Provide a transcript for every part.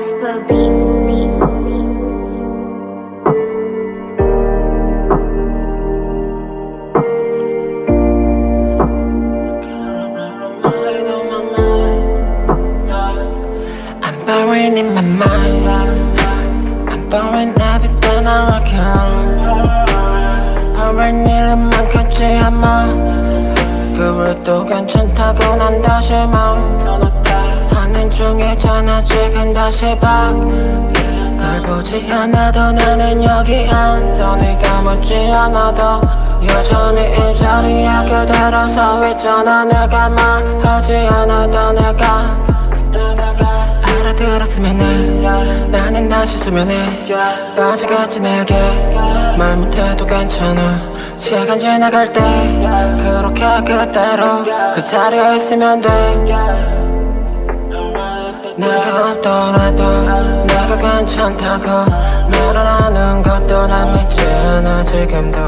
Jasper Beats, Beats, Beats. I'm buried in my mind I'm buried everything I rock 버린 일은 많겠지 아마 그래도 괜찮다고 난 다시 말하 는 중이잖아 지금 다시 밖걸 보지 않아도 나는 여기 앉아. 네가 묻지 않아도 여전히 이 자리에 그대로 서 있잖아. 내가 말하지 않아도 내가 알아들었으면 해 나는 다시 수면에 빠지겠지 내게. 말 못해도 괜찮아. 시간 지나갈 때 그렇게 그대로 그 자리에 있으면 돼 내가 없더라도 내가 괜찮다고 말을 하는 것도 난 믿지 않아. 지금도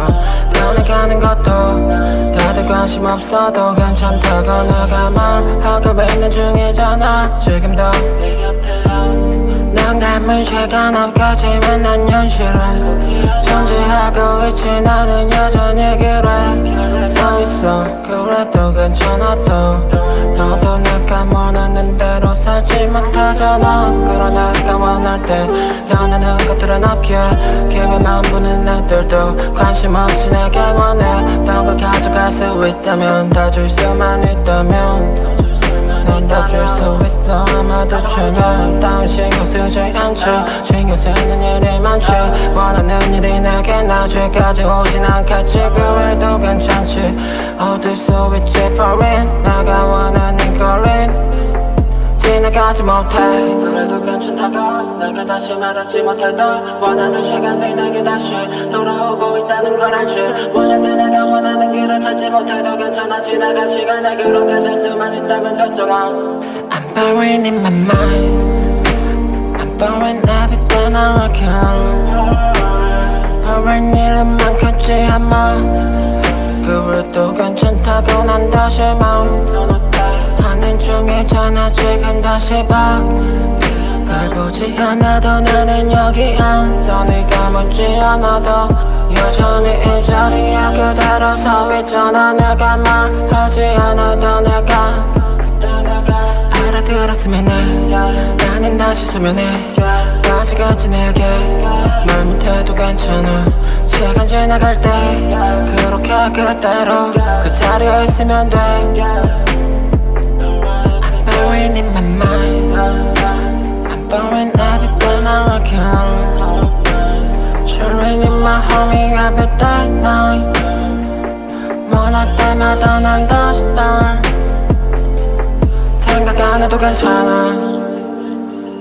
변해가는 것도 다들 관심 없어도 괜찮다고 내가 말하고 있는 중이잖아. 지금도 난 감은 시간 없겠지만 난 현실에 존재하고 있지. 나는 여전히 길에 서 있어. 그래도 괜찮아 또 너도 그러나 내가 원할 때 변하는 것들은 없기에 기회만 보는 애들도 관심 없이 내게 원했던 걸 가져갈 수 있다면 다 줄 수만 있다면 넌다줄수 있어. 아마도 최면 따윈 신경 쓰지 않죠. 신경 쓰는 일이 많지 원하는 일이 내게 나중까지 오진 않겠지. 그래도 괜찮지. 어딜 수 있지 foreign 내가 원하는 거린 지나가지 못해. 그래도 괜찮다고 내가 다시 말하지 못해도 원하는 시간이 내게 다시 돌아오고 있다는 걸 알지 때 내가 원하는 길을 찾지 못해도 괜찮아. 지나간 시간에 그렇게 살 수만 있다면 됐잖아. I'm buried in my mind. I'm buried everything I rock 버린 일은 많겠지 아마 그래도 괜찮다고 난 다시 말 하는 중이잖아 지금 다시 밖걸 보지 않아도 나는 여기 앉아. 네가 묻지 않아도 여전히 이 자리에 그대로 서 있잖아. 내가 말하지 않아도 내가 알아들었으면 해. 나는 다시 수면에 빠지겠지 내게 말 못해도 괜찮아. 시간 지나갈 때 그렇게 그대로 그 자리에 있으면 돼 day night 원할 때마다 난 다시 start 생각 안 해도 괜찮아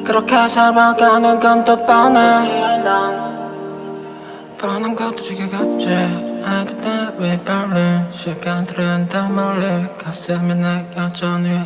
그렇게 살아가는 건 또 뻔해 난 뻔한 것도 지겹지 Every day we burning 시간들은 더 멀리 가슴이 내 여전히